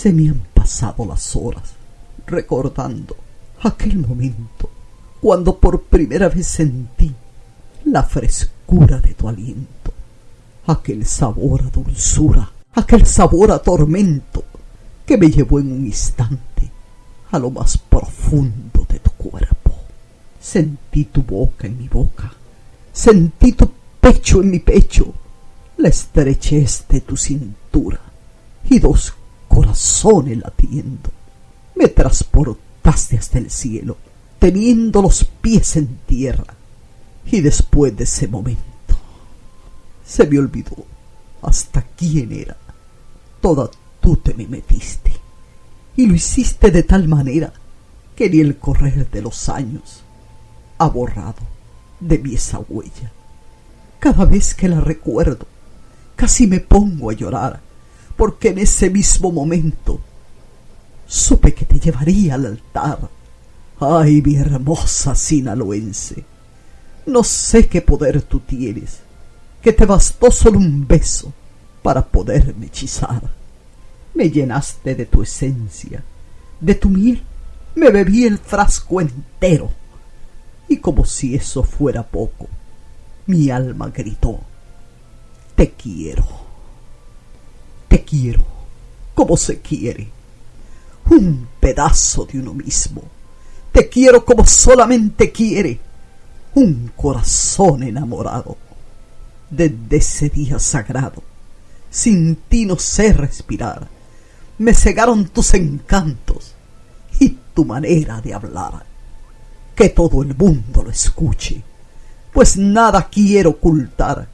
Se me han pasado las horas recordando aquel momento cuando por primera vez sentí la frescura de tu aliento, aquel sabor a dulzura, aquel sabor a tormento que me llevó en un instante a lo más profundo de tu cuerpo. Sentí tu boca en mi boca, sentí tu pecho en mi pecho, la estrechez de tu cintura y dos corazones latiendo. Me transportaste hasta el cielo, teniendo los pies en tierra. Y después de ese momento, se me olvidó hasta quién era. Toda tú te me metiste. Y lo hiciste de tal manera que ni el correr de los años ha borrado de mí esa huella. Cada vez que la recuerdo, casi me pongo a llorar, porque en ese mismo momento supe que te llevaría al altar. Ay, mi hermosa sinaloense, no sé qué poder tú tienes, que te bastó solo un beso para poderme hechizar. Me llenaste de tu esencia, de tu miel, me bebí el frasco entero, y como si eso fuera poco, mi alma gritó, te quiero, quiero, como se quiere, un pedazo de uno mismo, te quiero como solamente quiere. Un corazón enamorado. Desde ese día sagrado, sin ti no sé respirar, me cegaron tus encantos y tu manera de hablar. Que todo el mundo lo escuche. Pues nada quiero ocultar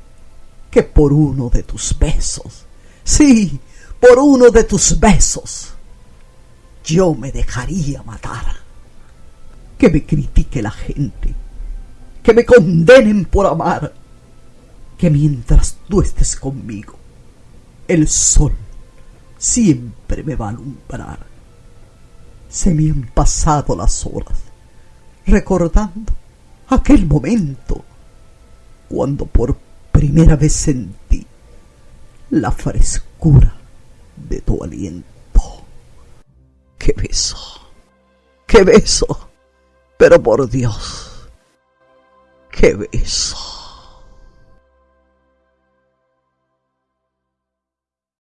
que por uno de tus besos, sí, por uno de tus besos, yo me dejaría matar. Que me critique la gente, que me condenen por amar, que mientras tú estés conmigo, el sol siempre me va a alumbrar. Se me han pasado las horas recordando aquel momento cuando por primera vez sentí la frescura de tu aliento. ¡Qué beso! ¡Qué beso! Pero por Dios, qué beso.